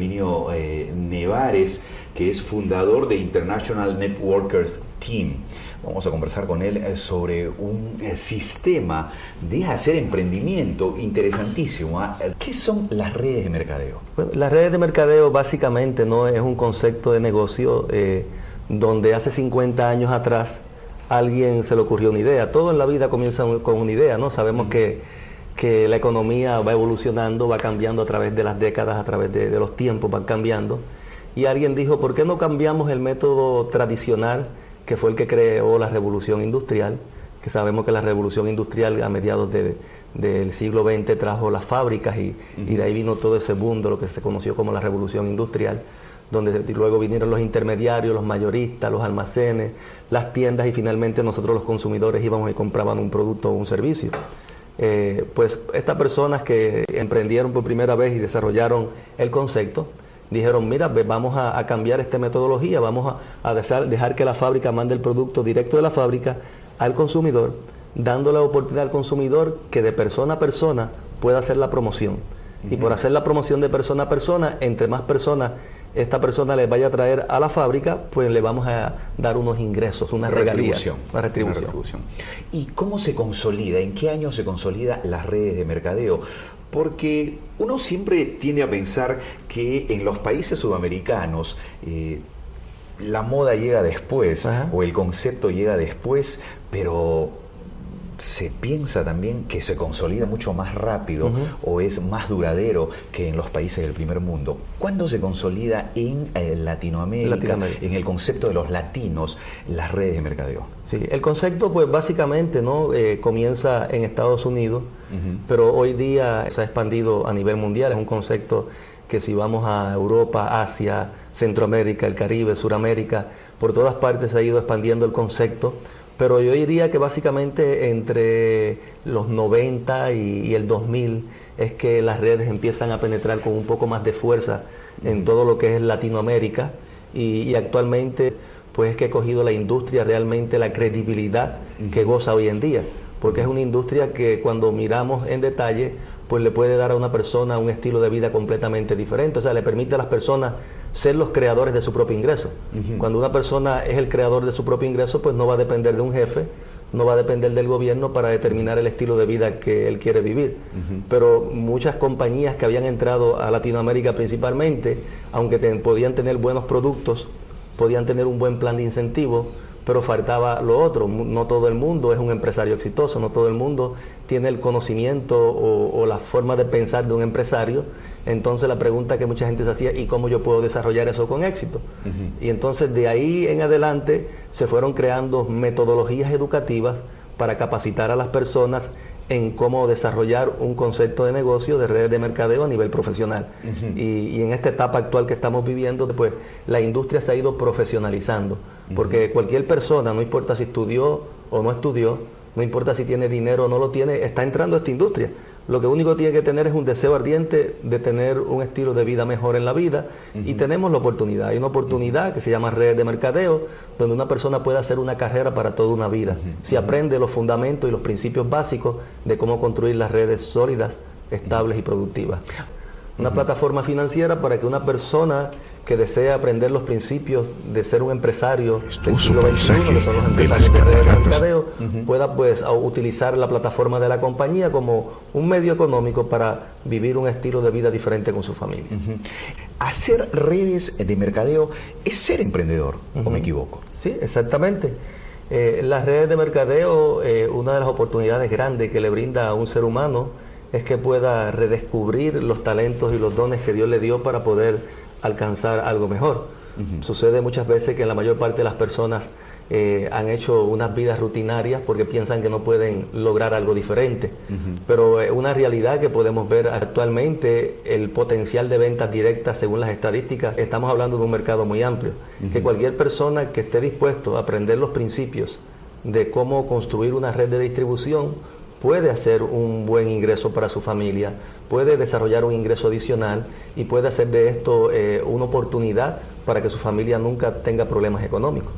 Herminio eh, Nevares, que es fundador de International Networkers Team. Vamos a conversar con él eh, sobre un eh, sistema de hacer emprendimiento interesantísimo. ¿ah? ¿Qué son las redes de mercadeo? las redes de mercadeo básicamente no es un concepto de negocio donde hace 50 años atrás alguien se le ocurrió una idea. Todo en la vida comienza con una idea, ¿no? Sabemos que que la economía va evolucionando, va cambiando a través de las décadas, a través de, los tiempos, van cambiando. Y alguien dijo, ¿por qué no cambiamos el método tradicional que fue el que creó la revolución industrial? Que sabemos que la revolución industrial a mediados del siglo XX trajo las fábricas y, de ahí vino todo ese de lo que se conoció como la revolución industrial donde luego vinieron los intermediarios, los mayoristas, los almacenes, las tiendas y finalmente nosotros los consumidores íbamos y compraban un producto o un servicio. Eh, pues estas personas que emprendieron por primera vez y desarrollaron el concepto, dijeron, mira, vamos a, cambiar esta metodología, vamos a, dejar, que la fábrica mande el producto directo de la fábrica al consumidor, dando la oportunidad al consumidor que de persona a persona pueda hacer la promoción. Y por hacer la promoción de persona a persona, entre más personas esta persona le vaya a traer a la fábrica, pues le vamos a dar unos ingresos, una, retribución, una retribución. ¿Y cómo se consolida? ¿En qué año se consolida las redes de mercadeo? Porque uno siempre tiende a pensar que en los países sudamericanos eh, la moda llega después o el concepto llega después, pero se piensa también que se consolida mucho más rápido o es más duradero que en los países del primer mundo. ¿Cuándo se consolida en eh, Latinoamérica, en el concepto de los latinos, las redes de mercadeo? Sí, el concepto pues básicamente no eh, comienza en Estados Unidos, pero hoy día se ha expandido a nivel mundial, es un concepto que si vamos a Europa, Asia, Centroamérica, el Caribe, Suramérica, por todas partes se ha ido expandiendo el concepto pero yo diría que básicamente entre los 90 y, el 2000 es que las redes empiezan a penetrar con un poco más de fuerza en todo lo que es Latinoamérica. Y, actualmente pues es que he cogido la industria realmente la credibilidad que goza hoy en día, porque es una industria que cuando miramos en detalle pues le puede dar a una persona un estilo de vida completamente diferente, o sea, le permite a las personas ser los creadores de su propio ingreso. Cuando una persona es el creador de su propio ingreso, pues no va a depender de un jefe, no va a depender del gobierno para determinar el estilo de vida que él quiere vivir. Pero muchas compañías que habían entrado a Latinoamérica principalmente, aunque podían tener buenos productos, podían tener un buen plan de incentivo, pero faltaba lo otro. No todo el mundo es un empresario exitoso, no todo el mundo tiene el conocimiento o, la forma de pensar de un empresario. Entonces la pregunta que mucha gente se hacía, ¿y cómo yo puedo desarrollar eso con éxito? Y entonces de ahí en adelante se fueron creando metodologías educativas para capacitar a las personas en cómo desarrollar un concepto de negocio de redes de mercadeo a nivel profesional. y, y, en esta etapa actual que estamos viviendo, pues la industria se ha ido profesionalizando. Porque cualquier persona, no importa si estudió o no estudió, no importa si tiene dinero o no lo tiene, está entrando a esta industria. Lo que único tiene que tener es un deseo ardiente de tener un estilo de vida mejor en la vida y tenemos la oportunidad. Hay una oportunidad que se llama red de mercadeo, donde una persona puede hacer una carrera para toda una vida. Si aprende los fundamentos y los principios básicos de cómo construir las redes sólidas, estables y productivas. Una plataforma financiera para que una persona que desea aprender los principios de ser un empresario del siglo XXI, que son los empresarios de mercadeo, pueda pues utilizar la plataforma de la compañía como un medio económico para vivir un estilo de vida diferente con su familia. Hacer redes de mercadeo es ser emprendedor, ¿o me equivoco? Sí, exactamente. Eh, las redes de mercadeo, eh, una de las oportunidades grandes que le brinda a un ser humano es que pueda redescubrir los talentos y los dones que Dios le dio para poder alcanzar algo mejor. Sucede muchas veces que la mayor parte de las personas eh, han hecho unas vidas rutinarias porque piensan que no pueden lograr algo diferente. Pero es una realidad que podemos ver actualmente, el potencial de ventas directas según las estadísticas, estamos hablando de un mercado muy amplio. Que cualquier persona que esté dispuesto a aprender los principios de cómo construir una red de distribución, puede hacer un buen ingreso para su familia, puede desarrollar un ingreso adicional y puede hacer de esto eh, una oportunidad para que su familia nunca tenga problemas económicos.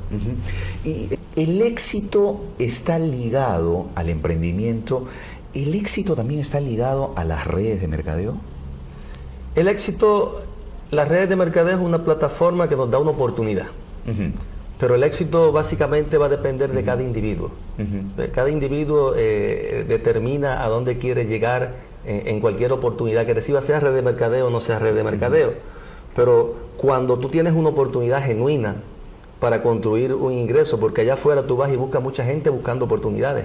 Y el éxito está ligado al emprendimiento, ¿el éxito también está ligado a las redes de mercadeo? El éxito Las redes de mercadeo es una plataforma que nos da una oportunidad. Pero el éxito básicamente va a depender de cada individuo. Cada individuo eh, determina a dónde quiere llegar en, cualquier oportunidad que reciba, sea red de mercadeo o no sea red de mercadeo. Pero cuando tú tienes una oportunidad genuina para construir un ingreso, porque allá afuera tú vas y buscas mucha gente buscando oportunidades,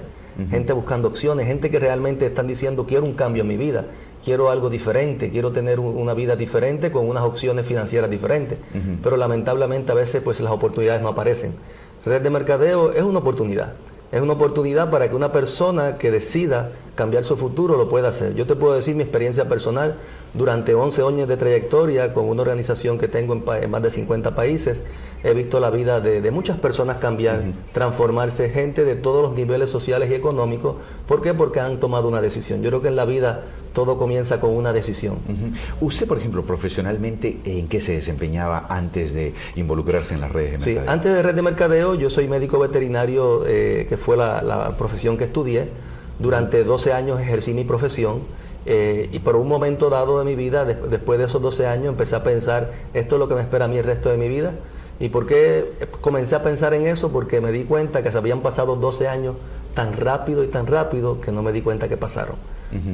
gente buscando opciones, gente que realmente están diciendo quiero un cambio en mi vida, quiero algo diferente, quiero tener una vida diferente con unas opciones financieras diferentes. Pero lamentablemente a veces pues las oportunidades no aparecen. Red de mercadeo es una oportunidad. Es una oportunidad para que una persona que decida cambiar su futuro lo pueda hacer. Yo te puedo decir mi experiencia personal durante 11 años de trayectoria con una organización que tengo en, más de 50 países. He visto la vida de, muchas personas cambiar, transformarse, gente de todos los niveles sociales y económicos. ¿Por qué? Porque han tomado una decisión. Yo creo que en la vida todo comienza con una decisión. Usted, por ejemplo, profesionalmente, ¿en qué se desempeñaba antes de involucrarse en las redes de mercadeo? Sí, antes de red de mercadeo, yo soy médico veterinario, eh, que fue la, profesión que estudié. Durante 12 años ejercí mi profesión. Eh, y por un momento dado de mi vida, después de esos 12 años, empecé a pensar, esto es lo que me espera a mí el resto de mi vida. ¿Y por qué comencé a pensar en eso? Porque me di cuenta que se habían pasado 12 años tan rápido y tan rápido que no me di cuenta que pasaron.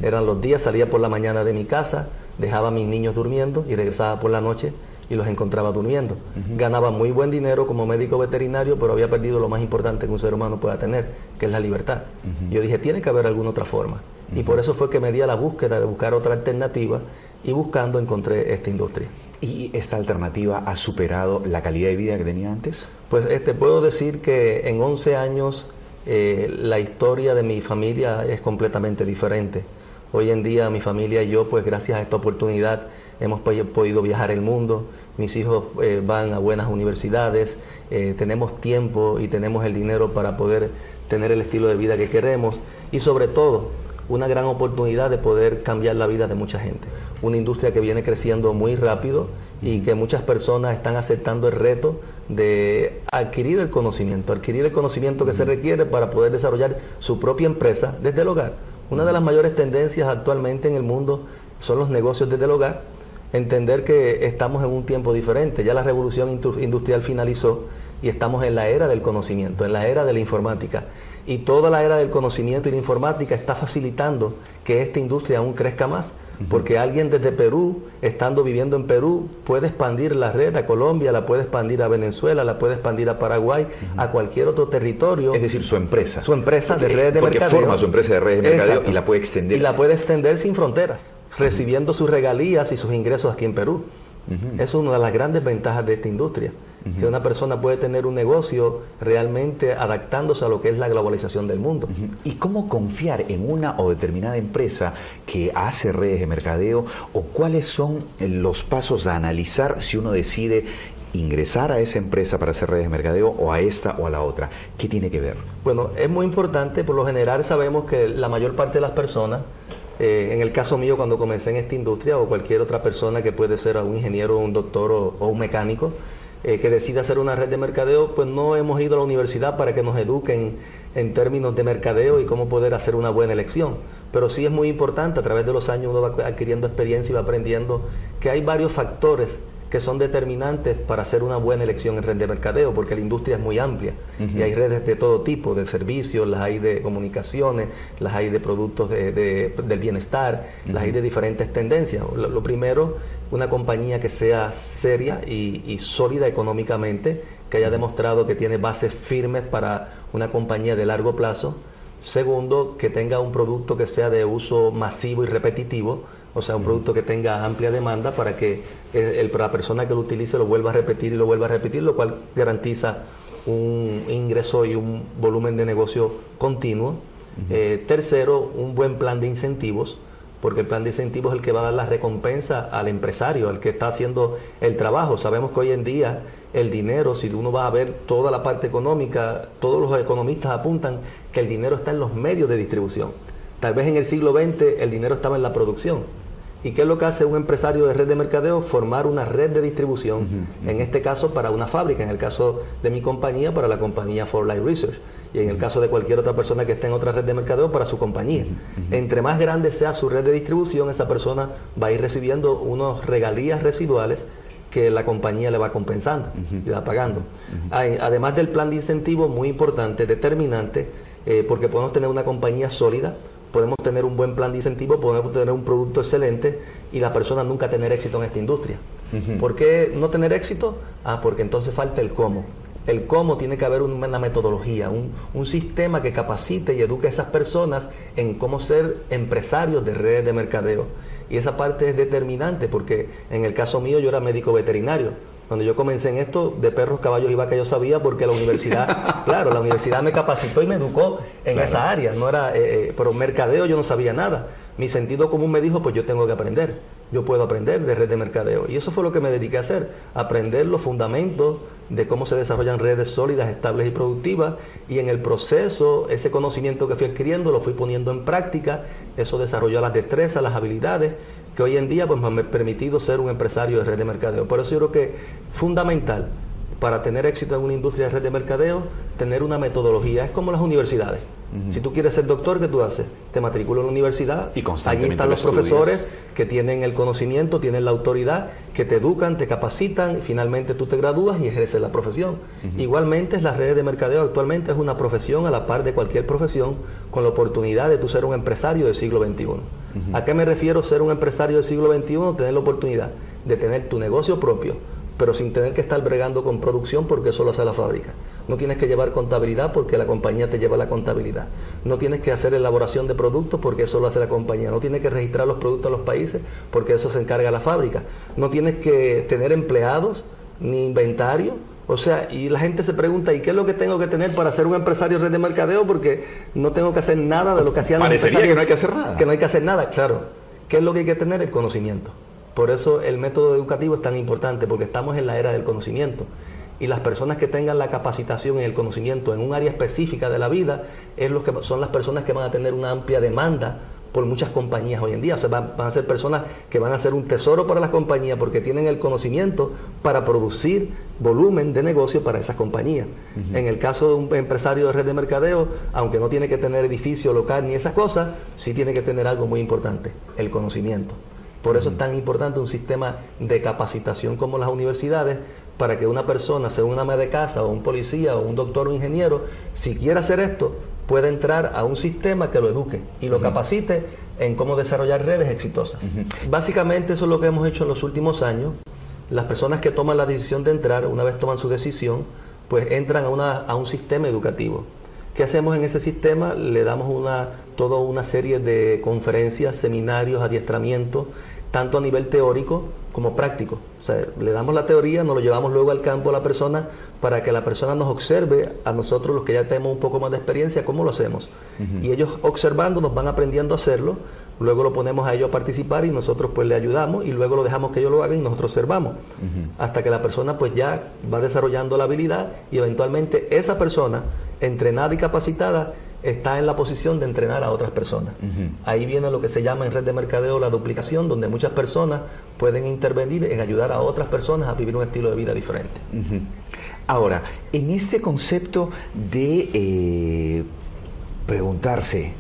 Eran los días, salía por la mañana de mi casa, dejaba a mis niños durmiendo y regresaba por la noche y los encontraba durmiendo. Ganaba muy buen dinero como médico veterinario, pero había perdido lo más importante que un ser humano pueda tener, que es la libertad. Yo dije, tiene que haber alguna otra forma. Y por eso fue que me di a la búsqueda de buscar otra alternativa y buscando encontré esta industria. ¿Y esta alternativa ha superado la calidad de vida que tenía antes? Pues te este, puedo decir que en 11 años eh, la historia de mi familia es completamente diferente. Hoy en día mi familia y yo, pues gracias a esta oportunidad, hemos podido viajar el mundo, mis hijos eh, van a buenas universidades, eh, tenemos tiempo y tenemos el dinero para poder tener el estilo de vida que queremos y sobre todo una gran oportunidad de poder cambiar la vida de mucha gente. Una industria que viene creciendo muy rápido y que muchas personas están aceptando el reto de adquirir el conocimiento, adquirir el conocimiento que se requiere para poder desarrollar su propia empresa desde el hogar. Una de las mayores tendencias actualmente en el mundo son los negocios desde el hogar. Entender que estamos en un tiempo diferente, ya la revolución industrial finalizó y estamos en la era del conocimiento, en la era de la informática. Y toda la era del conocimiento y la informática está facilitando que esta industria aún crezca más porque alguien desde Perú, estando viviendo en Perú, puede expandir la red a Colombia, la puede expandir a Venezuela, la puede expandir a Paraguay, a cualquier otro territorio. Es decir, su empresa. Su empresa de redes de porque mercadeo. forma su empresa de redes de mercadeo y la puede extender. Y la puede extender sin fronteras, recibiendo sus regalías y sus ingresos aquí en Perú. Es una de las grandes ventajas de esta industria que una persona puede tener un negocio realmente adaptándose a lo que es la globalización del mundo. ¿Y cómo confiar en una o determinada empresa que hace redes de mercadeo o cuáles son los pasos a analizar si uno decide ingresar a esa empresa para hacer redes de mercadeo o a esta o a la otra? ¿Qué tiene que ver? Bueno, es muy importante, por lo general sabemos que la mayor parte de las personas eh, en el caso mío, cuando comencé en esta industria, o cualquier otra persona que puede ser un ingeniero, un doctor o un mecánico, eh, que decide hacer una red de mercadeo, pues no hemos ido a la universidad para que nos eduquen en términos de mercadeo y cómo poder hacer una buena elección. Pero sí es muy importante, a través de los años uno va adquiriendo experiencia y va aprendiendo que hay varios factores que son determinantes para hacer una buena elección en red de mercadeo, porque la industria es muy amplia y hay redes de todo tipo, de servicios, las hay de comunicaciones, las hay de productos del bienestar, las hay de diferentes tendencias. Lo, primero, una compañía que sea seria y, sólida económicamente, que haya demostrado que tiene bases firmes para una compañía de largo plazo. Segundo, que tenga un producto que sea de uso masivo y repetitivo, o sea, un producto que tenga amplia demanda para que el, la persona que lo utilice lo vuelva a repetir y lo vuelva a repetir, lo cual garantiza un ingreso y un volumen de negocio continuo. Eh, tercero, un buen plan de incentivos, porque el plan de incentivos es el que va a dar la recompensa al empresario, al que está haciendo el trabajo. Sabemos que hoy en día el dinero, si uno va a ver toda la parte económica, todos los economistas apuntan que el dinero está en los medios de distribución. Tal vez en el siglo XX el dinero estaba en la producción ¿Y qué es lo que hace un empresario de red de mercadeo? Formar una red de distribución, en este caso para una fábrica, en el caso de mi compañía, para la compañía For Life Research, y en el caso de cualquier otra persona que esté en otra red de mercadeo, para su compañía. Entre más grande sea su red de distribución, esa persona va a ir recibiendo unos regalías residuales que la compañía le va compensando y va pagando. además del plan de incentivo, muy importante, determinante, eh, porque podemos tener una compañía sólida, podemos tener un buen plan de incentivo, podemos tener un producto excelente y la persona nunca tener éxito en esta industria. ¿Por qué no tener éxito? Ah, porque entonces falta el cómo. El cómo tiene que haber una metodología, un, un, sistema que capacite y eduque a esas personas en cómo ser empresarios de redes de mercadeo. Y esa parte es determinante porque en el caso mío yo era médico veterinario. Cuando yo comencé en esto, de perros, caballos y vacas yo sabía porque la universidad, claro, la universidad me capacitó y me educó en esa área. No era, eh, eh, pero mercadeo yo no sabía nada. Mi sentido común me dijo, pues yo tengo que aprender. Yo puedo aprender de red de mercadeo. Y eso fue lo que me dediqué a hacer, aprender los fundamentos de cómo se desarrollan redes sólidas, estables y productivas. Y en el proceso, ese conocimiento que fui adquiriendo lo fui poniendo en práctica. Eso desarrolló las destrezas, las habilidades que hoy en día pues, me ha permitido ser un empresario de red de mercadeo. Por eso yo creo que fundamental para tener éxito en una industria de red de mercadeo, tener una metodología. Es como las universidades. Si tú quieres ser doctor, ¿qué tú haces? Te matriculas en la universidad. Y Allí están los profesores que tienen el conocimiento, tienen la autoridad, que te educan, te capacitan, y finalmente tú te gradúas y ejerces la profesión. Igualmente, las redes de mercadeo actualmente es una profesión a la par de cualquier profesión, con la oportunidad de tú ser un empresario del siglo XXI. ¿A qué me refiero ser un empresario del siglo XXI? Tener la oportunidad de tener tu negocio propio, pero sin tener que estar bregando con producción porque eso lo hace la fábrica. No tienes que llevar contabilidad porque la compañía te lleva la contabilidad. No tienes que hacer elaboración de productos porque eso lo hace la compañía. No tienes que registrar los productos a los países porque eso se encarga la fábrica. No tienes que tener empleados ni inventario. O sea, y la gente se pregunta, ¿y qué es lo que tengo que tener para ser un empresario red de mercadeo? Porque no tengo que hacer nada de lo que hacían los empresarios. que no hay que hacer nada. Que no hay que hacer nada, claro. ¿Qué es lo que hay que tener? El conocimiento. Por eso el método educativo es tan importante, porque estamos en la era del conocimiento y las personas que tengan la capacitación y el conocimiento en un área específica de la vida es los que son las personas que van a tener una amplia demanda por muchas compañías hoy en día. O sea, van, a ser personas que van a ser un tesoro para las compañías porque tienen el conocimiento para producir volumen de negocio para esas compañías. En el caso de un empresario de red de mercadeo, aunque no tiene que tener edificio local ni esas cosas, sí tiene que tener algo muy importante, el conocimiento. Por eso es tan importante un sistema de capacitación como las universidades, para que una persona, sea una ama de casa o un policía o un doctor o ingeniero, si quiere hacer esto, pueda entrar a un sistema que lo eduque y lo capacite en cómo desarrollar redes exitosas. Básicamente eso es lo que hemos hecho en los últimos años. Las personas que toman la decisión de entrar, una vez toman su decisión, pues entran a, una, a un sistema educativo. ¿Qué hacemos en ese sistema? Le damos una, toda una serie de conferencias, seminarios, adiestramientos, tanto a nivel teórico como práctico. O sea, le damos la teoría, nos lo llevamos luego al campo a la persona para que la persona nos observe a nosotros los que ya tenemos un poco más de experiencia cómo lo hacemos. Y ellos observando nos van aprendiendo a hacerlo, luego lo ponemos a ellos a participar y nosotros pues le ayudamos y luego lo dejamos que ellos lo hagan y nosotros observamos. Hasta que la persona pues ya va desarrollando la habilidad y eventualmente esa persona entrenada y capacitada está en la posición de entrenar a otras personas. Ahí viene lo que se llama en red de mercadeo la duplicación, donde muchas personas pueden intervenir en ayudar a otras personas a vivir un estilo de vida diferente. Ahora, en este concepto de eh, preguntarse,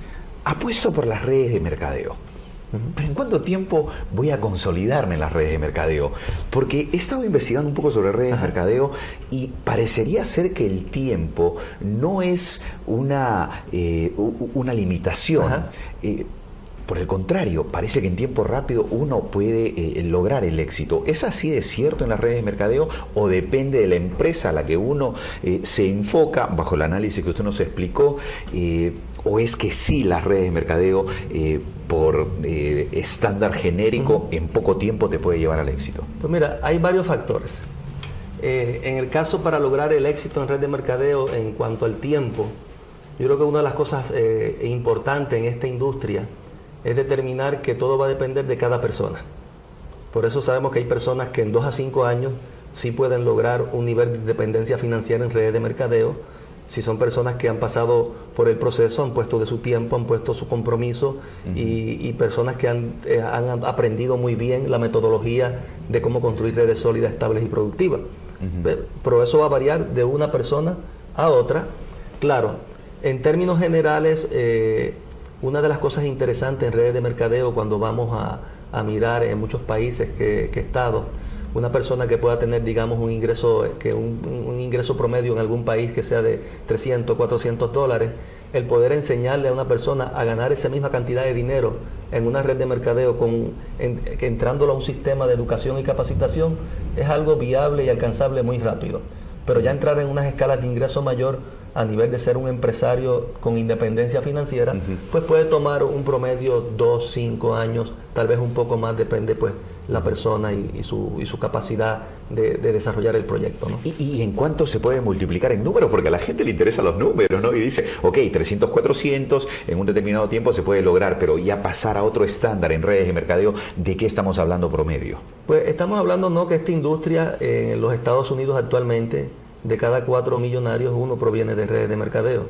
apuesto por las redes de mercadeo. Pero ¿en cuánto tiempo voy a consolidarme en las redes de mercadeo? Porque he estado investigando un poco sobre redes de mercadeo y parecería ser que el tiempo no es una, eh, una limitación. Eh, por el contrario, parece que en tiempo rápido uno puede eh, lograr el éxito. ¿Es así de cierto en las redes de mercadeo o depende de la empresa a la que uno se enfoca, bajo el análisis que usted nos explicó? ¿O es que sí las redes de mercadeo por eh, estándar genérico en poco tiempo te puede llevar al éxito? Pues mira, hay varios factores. Eh, en el caso para lograr el éxito en red de mercadeo en cuanto al tiempo, yo creo que una de las cosas eh, importantes en esta industria es determinar que todo va a depender de cada persona. Por eso sabemos que hay personas que en dos a cinco años sí pueden lograr un nivel de dependencia financiera en redes de mercadeo, si son personas que han pasado por el proceso, han puesto de su tiempo, han puesto su compromiso y, personas que eh, han, aprendido muy bien la metodología de cómo construir redes sólidas, estables y productivas. Pero eso va a variar de una persona a otra. Claro, en términos generales, eh, una de las cosas interesantes en redes de mercadeo cuando vamos a, mirar en muchos países que, que he estado, una persona que pueda tener, digamos, un ingreso, que un, ingreso promedio en algún país que sea de 300, 400 dólares, el poder enseñarle a una persona a ganar esa misma cantidad de dinero en una red de mercadeo, con, entrándolo a un sistema de educación y capacitación, es algo viable y alcanzable muy rápido. Pero ya entrar en unas escalas de ingreso mayor a nivel de ser un empresario con independencia financiera, pues puede tomar un promedio dos, cinco años, tal vez un poco más, depende pues la persona y, su, y su, capacidad de, desarrollar el proyecto. ¿no? ¿Y, en cuánto se puede multiplicar en números? Porque a la gente le interesan los números, ¿no? Y dice, ok, 300, 400 en un determinado tiempo se puede lograr, pero ya pasar a otro estándar en redes de mercadeo, ¿de qué estamos hablando promedio? Pues estamos hablando, ¿no? Que esta industria en los Estados Unidos actualmente de cada cuatro millonarios uno proviene de redes de mercadeo.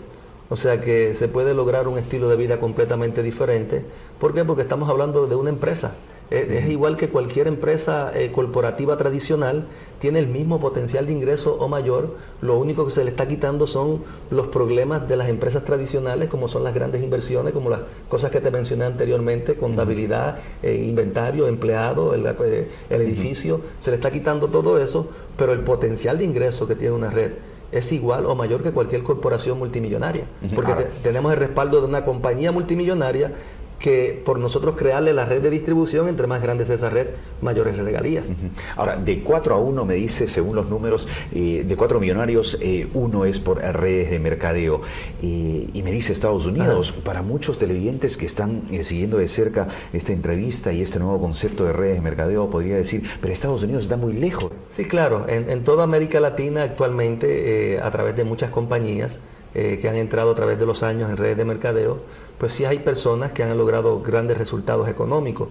O sea que se puede lograr un estilo de vida completamente diferente. ¿Por qué? Porque estamos hablando de una empresa. Es, igual que cualquier empresa eh, corporativa tradicional, tiene el mismo potencial de ingreso o mayor, lo único que se le está quitando son los problemas de las empresas tradicionales, como son las grandes inversiones, como las cosas que te mencioné anteriormente, contabilidad, eh, inventario, empleado, el, eh, edificio, se le está quitando todo eso, pero el potencial de ingreso que tiene una red es igual o mayor que cualquier corporación multimillonaria, porque tenemos el respaldo de una compañía multimillonaria que por nosotros crearle la red de distribución, entre más grande es esa red, mayores regalías. Ahora, de 4 a 1 me dice, según los números, eh, de 4 millonarios, eh, uno es por redes de mercadeo. y me dice Estados Unidos, para muchos televidentes que están eh, siguiendo de cerca esta entrevista y este nuevo concepto de redes de mercadeo, podría decir, pero Estados Unidos está muy lejos. Sí, claro, en, toda América Latina actualmente, a través de muchas compañías que han entrado a través de los años en redes de mercadeo, pues sí hay personas que han logrado grandes resultados económicos.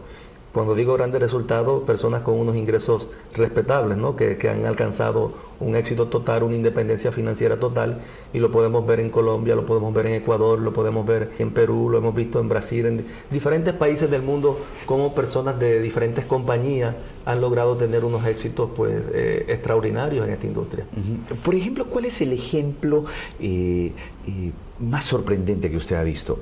Cuando digo grandes resultados, personas con unos ingresos respetables, ¿no? que, han alcanzado un éxito total, una independencia financiera total, y lo podemos ver en Colombia, lo podemos ver en Ecuador, lo podemos ver en Perú, lo hemos visto en Brasil, en diferentes países del mundo, como personas de diferentes compañías han logrado tener unos éxitos pues eh, extraordinarios en esta industria. Por ejemplo, ¿cuál es el ejemplo eh, eh, más sorprendente que usted ha visto?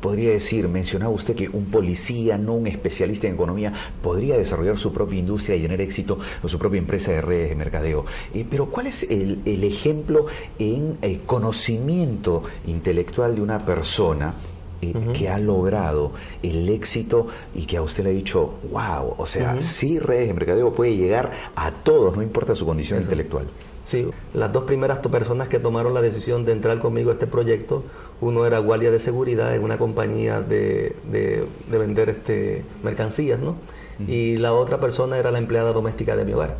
Podría decir, mencionaba usted que un policía, no un especialista en economía, podría desarrollar su propia industria y tener éxito o su propia empresa de redes de mercadeo. Eh, pero ¿cuál es el, ejemplo en eh, conocimiento intelectual de una persona? Eh, que ha logrado el éxito y que a usted le ha dicho, wow, o sea, sí redes de mercadeo puede llegar a todos, no importa su condición intelectual. Sí, las dos primeras personas que tomaron la decisión de entrar conmigo a este proyecto uno era guardia de seguridad en una compañía de, de, vender este, mercancías, ¿no? Y la otra persona era la empleada doméstica de mi hogar.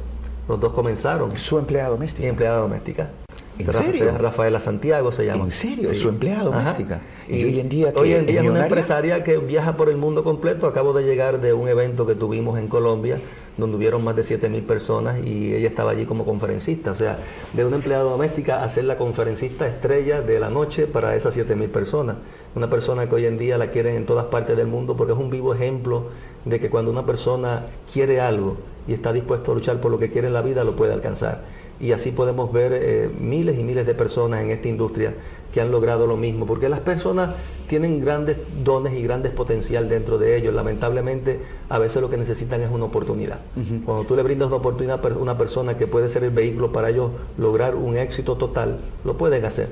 Los dos comenzaron. ¿Su empleada doméstica? Mi empleada doméstica. ¿En serio? Rafaela Santiago se llama. ¿En serio? ¿Su empleada doméstica? Y, hoy en día Hoy en día es una empresaria que viaja por el mundo completo. Acabo de llegar de un evento que tuvimos en Colombia donde hubieron más de 7.000 personas y ella estaba allí como conferencista. O sea, de una empleada doméstica a ser la conferencista estrella de la noche para esas 7.000 personas. Una persona que hoy en día la quieren en todas partes del mundo porque es un vivo ejemplo de que cuando una persona quiere algo y está dispuesto a luchar por lo que quiere en la vida, lo puede alcanzar. Y así podemos ver eh, miles y miles de personas en esta industria que han logrado lo mismo, porque las personas tienen grandes dones y grandes potencial dentro de ellos. Lamentablemente, a veces lo que necesitan es una oportunidad. Cuando tú le brindas una oportunidad a una persona que puede ser el vehículo para ellos lograr un éxito total, lo pueden hacer.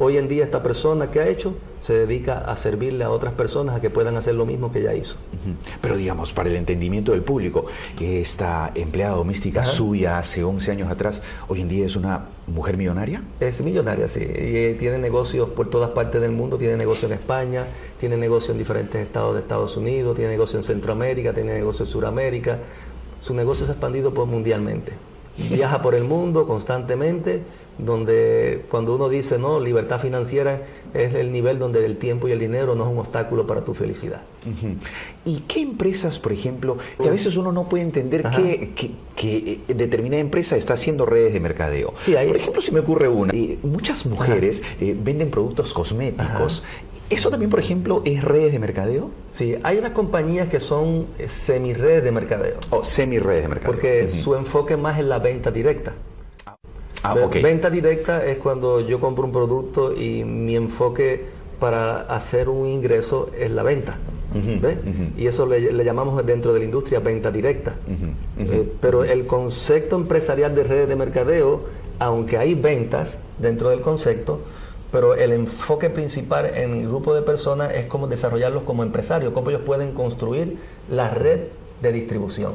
Hoy en día esta persona que ha hecho se dedica a servirle a otras personas a que puedan hacer lo mismo que ella hizo. Pero digamos, para el entendimiento del público, esta empleada doméstica suya hace 11 años atrás, hoy en día es una mujer millonaria? Es millonaria, sí. Y eh, tiene negocios por todas partes del mundo, tiene negocio en España, tiene negocio en diferentes estados de Estados Unidos, tiene negocio en Centroamérica, tiene negocio en Sudamérica. Su negocio se ha expandido por mundialmente. Viaja por el mundo constantemente donde cuando uno dice, no, libertad financiera es el nivel donde el tiempo y el dinero no es un obstáculo para tu felicidad. ¿Y qué empresas, por ejemplo, que a veces uno no puede entender que, que, eh, determinada empresa está haciendo redes de mercadeo? Sí, Por ejemplo, si me ocurre una, eh, muchas mujeres eh, venden productos cosméticos. ¿Eso también, por ejemplo, es redes de mercadeo? Sí, hay unas compañías que son semi-redes de mercadeo. O semi-redes de mercadeo. Porque su enfoque más en la venta directa. Ah, venta directa es cuando yo compro un producto y mi enfoque para hacer un ingreso es la venta. Y eso le, llamamos dentro de la industria venta directa. Eh, pero el concepto empresarial de redes de mercadeo, aunque hay ventas dentro del concepto, pero el enfoque principal en el grupo de personas es cómo desarrollarlos como empresarios, cómo ellos pueden construir la red de distribución.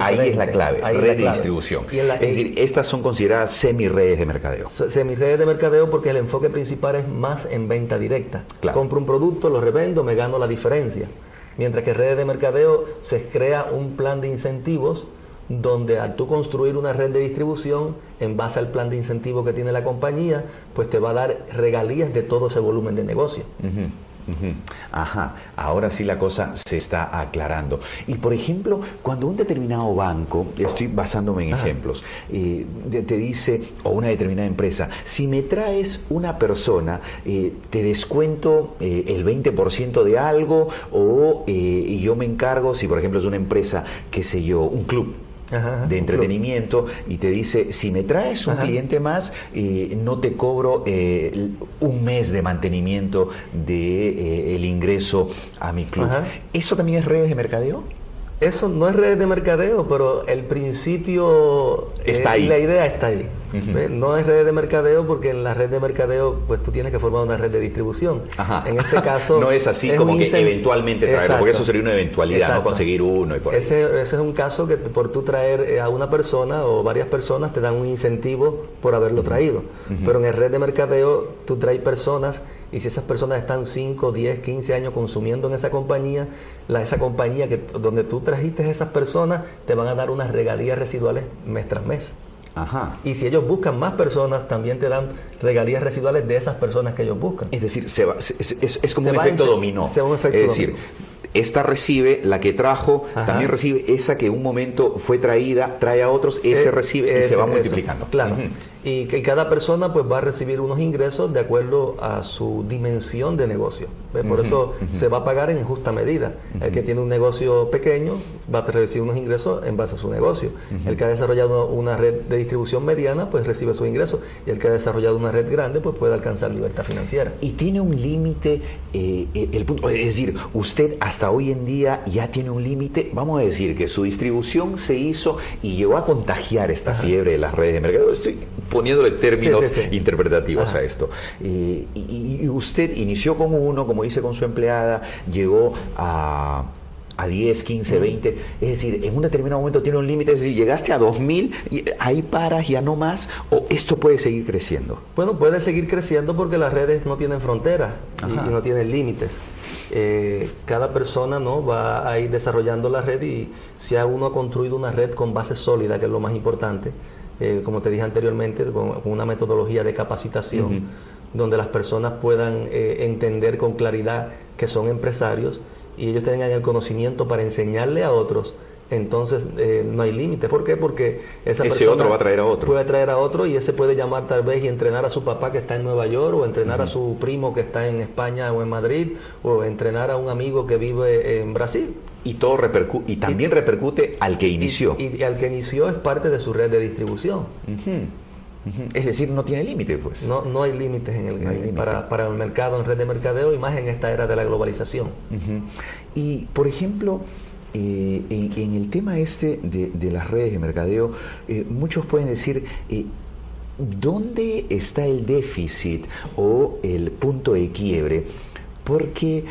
Ahí es la clave, red de distribución. es decir, estas son consideradas semi-redes de mercadeo. Semi-redes de mercadeo porque el enfoque principal es más en venta directa. Compro un producto, lo revendo, me gano la diferencia. Mientras que redes de mercadeo se crea un plan de incentivos donde al tú construir una red de distribución, en base al plan de incentivos que tiene la compañía, pues te va a dar regalías de todo ese volumen de negocio. Ajá, ahora sí la cosa se está aclarando. Y por ejemplo, cuando un determinado banco, estoy basándome en ejemplos, eh, te dice, o una determinada empresa, si me traes una persona, eh, te descuento eh, el 20% de algo, o y yo me encargo, si por ejemplo es una empresa, qué sé yo, un club, de entretenimiento y te dice, si me traes un cliente más, eh, no te cobro eh, un mes de mantenimiento de eh, el ingreso a mi club. ¿Eso también es redes de mercadeo? Eso no es redes de mercadeo, pero el principio está ahí. La idea está ahí. No es red de mercadeo porque en la red de mercadeo pues tú tienes que formar una red de distribución. En este caso... no es así como que eventualmente traerlo, porque eso sería una eventualidad, no conseguir uno y por ese, ese, es un caso que por tú traer eh, a una persona o varias personas te dan un incentivo por haberlo traído. Pero en el red de mercadeo tú traes personas y si esas personas están 5, 10, 15 años consumiendo en esa compañía, la, esa compañía que, donde tú trajiste a esas personas te van a dar unas regalías residuales mes tras mes. Y si ellos buscan más personas, también te dan regalías residuales de esas personas que ellos buscan. Es decir, se es, como un efecto dominó. es decir, esta recibe, la que trajo, también recibe esa que en un momento fue traída, trae a otros, ese eh, recibe y se va multiplicando. Claro y que cada persona pues va a recibir unos ingresos de acuerdo a su dimensión de negocio. Por eso se va a pagar en justa medida. El que tiene un negocio pequeño va a recibir unos ingresos en base a su negocio. El que ha desarrollado una red de distribución mediana pues recibe sus ingresos y el que ha desarrollado una red grande pues puede alcanzar libertad financiera. Y tiene un límite, eh, eh, el punto, es decir, usted hasta hoy en día ya tiene un límite, vamos a decir que su distribución se hizo y llegó a contagiar esta fiebre de las redes de mercado. Estoy poniéndole términos interpretativos a esto. Eh, y, usted inició como uno, como dice con su empleada, llegó a a 10, 15, 20, es decir, en un determinado momento tiene un límite, es decir, llegaste a 2000 y ahí paras, ya no más, o esto puede seguir creciendo. Bueno, puede seguir creciendo porque las redes no tienen fronteras y, no tienen límites. Eh, cada persona no va a ir desarrollando la red y si uno ha construido una red con base sólida, que es lo más importante, eh, como te dije anteriormente, con, una metodología de capacitación, donde las personas puedan eh, entender con claridad que son empresarios y ellos tengan el conocimiento para enseñarle a otros entonces eh, no hay límite. ¿Por qué? Porque esa ese otro va a traer a otro. Puede traer a otro y ese puede llamar tal vez y entrenar a su papá que está en Nueva York o entrenar a su primo que está en España o en Madrid o entrenar a un amigo que vive en Brasil. Y todo repercute, y también repercute al que inició. Y, al que inició es parte de su red de distribución. Es decir, no tiene límite, pues. No, no hay límites en el, para, para, el mercado, en red de mercadeo y más en esta era de la globalización. Y, por ejemplo, eh, en, el tema este de, las redes de mercadeo, eh, muchos pueden decir, eh, ¿dónde está el déficit o el punto de quiebre? Porque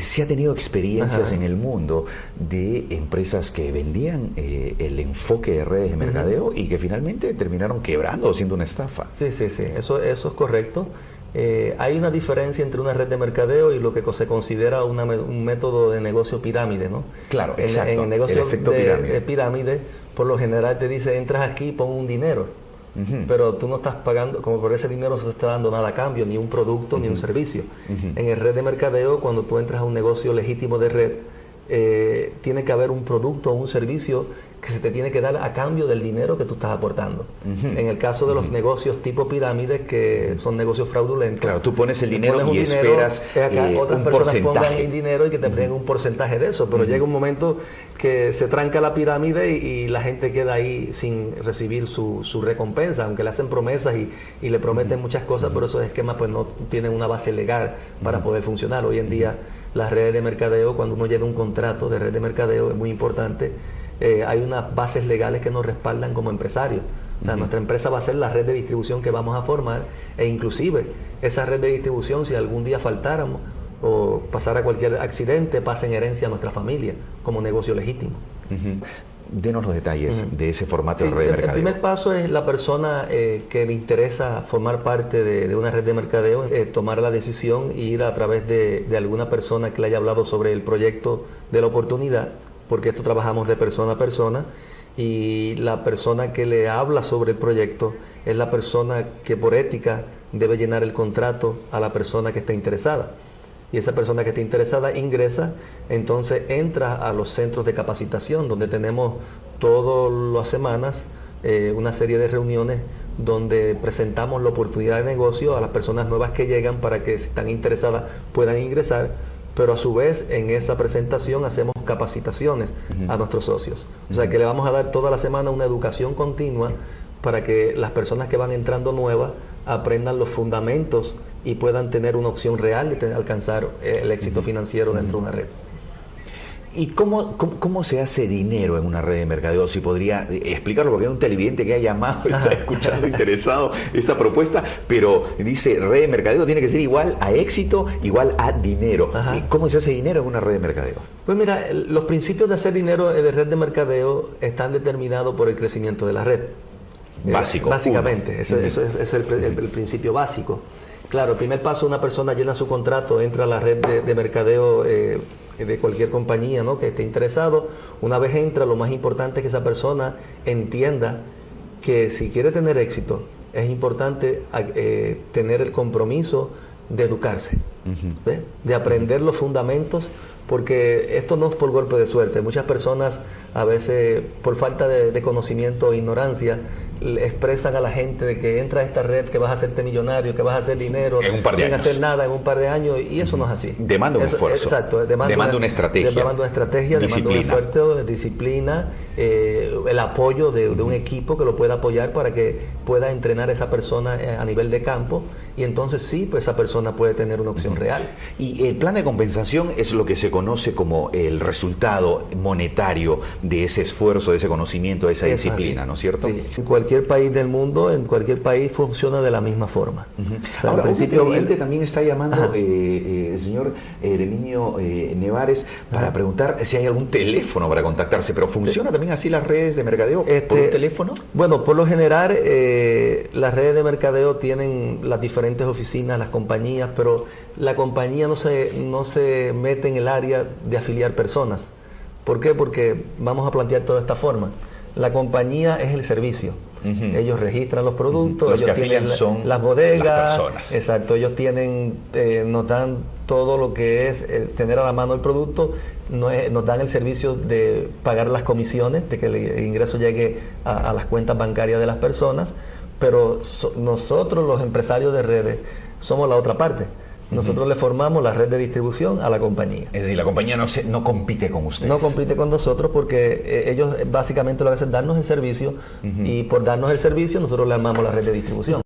se ha tenido experiencias en el mundo de empresas que vendían el enfoque de redes de mercadeo y que finalmente terminaron quebrando o siendo una estafa. Sí, sí, sí, eso, eso es correcto. Eh, hay una diferencia entre una red de mercadeo y lo que se considera un método de negocio pirámide, ¿no? Claro, exacto. En el negocio de, pirámide. por lo general te dice, entras aquí, pon un dinero. Pero tú no estás pagando, como por ese dinero no se está dando nada a cambio, ni un producto, ni un servicio. En el red de mercadeo, cuando tú entras a un negocio legítimo de red, eh, tiene que haber un producto o un servicio que se te tiene que dar a cambio del dinero que tú estás aportando. En el caso de los negocios tipo pirámides, que son negocios fraudulentos. Claro, tú pones el dinero y esperas eh, otras personas pongan el dinero y que te den un porcentaje de eso, pero llega un momento que se tranca la pirámide y, la gente queda ahí sin recibir su, recompensa, aunque le hacen promesas y, y le prometen muchas cosas, pero esos esquemas pues no tienen una base legal para poder funcionar. Hoy en día las redes de mercadeo, cuando uno llena un contrato de red de mercadeo, es muy importante, eh, hay unas bases legales que nos respaldan como empresarios. O sea, nuestra empresa va a ser la red de distribución que vamos a formar e inclusive esa red de distribución, si algún día faltáramos o pasara cualquier accidente, pasa en herencia a nuestra familia como negocio legítimo. Denos los detalles de ese formato de red de mercadeo. El primer paso es la persona eh, que le interesa formar parte de, una red de mercadeo, eh, tomar la decisión e ir a través de, alguna persona que le haya hablado sobre el proyecto de la oportunidad, porque esto trabajamos de persona a persona, y la persona que le habla sobre el proyecto es la persona que por ética debe llenar el contrato a la persona que está interesada. Y esa persona que esté interesada ingresa, entonces entra a los centros de capacitación donde tenemos todas las semanas eh, una serie de reuniones donde presentamos la oportunidad de negocio a las personas nuevas que llegan para que si están interesadas puedan ingresar, pero a su vez en esa presentación hacemos capacitaciones a nuestros socios. O sea que le vamos a dar toda la semana una educación continua para que las personas que van entrando nuevas aprendan los fundamentos y puedan tener una opción real de alcanzar eh, el éxito financiero dentro de una red. ¿Y cómo, cómo, se hace dinero en una red de mercadeo? Si podría eh, explicarlo, porque hay un televidente que ha llamado, está escuchando interesado esta propuesta, pero dice, red de mercadeo tiene que ser igual a éxito, igual a dinero. ¿Cómo se hace dinero en una red de mercadeo? Pues mira, los principios de hacer dinero de red de mercadeo están determinados por el crecimiento de la red. Eh, Básico. básicamente, eso, es el, principio básico. Claro, el primer paso, una persona llena su contrato, entra a la red de, mercadeo eh, de cualquier compañía ¿no? que esté interesado. Una vez entra, lo más importante es que esa persona entienda que si quiere tener éxito, es importante eh, tener el compromiso de educarse, de aprender los fundamentos, porque esto no es por golpe de suerte. Muchas personas a veces por falta de, de conocimiento e ignorancia expresan a la gente de que entra a esta red, que vas a hacerte millonario, que vas a hacer dinero sin hacer nada en un par de años, y eso no es así. Demanda un esfuerzo. Exacto, demanda, una, estrategia. Demanda una estrategia, demanda un esfuerzo, disciplina, eh, el apoyo de, un equipo que lo pueda apoyar para que pueda entrenar a esa persona eh, a nivel de campo y entonces sí, pues esa persona puede tener una opción real. Y el plan de compensación es lo que se conoce como el resultado monetario de ese esfuerzo, de ese conocimiento, de esa disciplina, ¿no es cierto? Sí, en cualquier país del mundo, en cualquier país funciona de la misma forma. Ahora, principio, el también está llamando eh, eh, el señor Eremiño eh, Nevares para preguntar si hay algún teléfono para contactarse, pero ¿funciona también así las redes de mercadeo por un este, teléfono? Bueno, por lo general las redes de mercadeo tienen las diferentes oficinas, las compañías, pero la compañía no se, no se mete en el área de afiliar personas. ¿Por qué? Porque vamos a plantear toda esta forma. La compañía es el servicio. Ellos registran los productos, los ellos tienen son las bodegas, exacto, ellos tienen, eh, nos dan todo lo que es eh, tener a la mano el producto, nos dan el servicio de pagar las comisiones, de que el ingreso llegue a las cuentas bancarias de las personas, pero nosotros los empresarios de redes somos la otra parte. Nosotros le formamos la red de distribución a la compañía. Es decir, la compañía no, se, no compite con ustedes. No compite con nosotros porque eh, ellos básicamente lo que hacen es darnos el servicio y por darnos el servicio nosotros le armamos la red de distribución.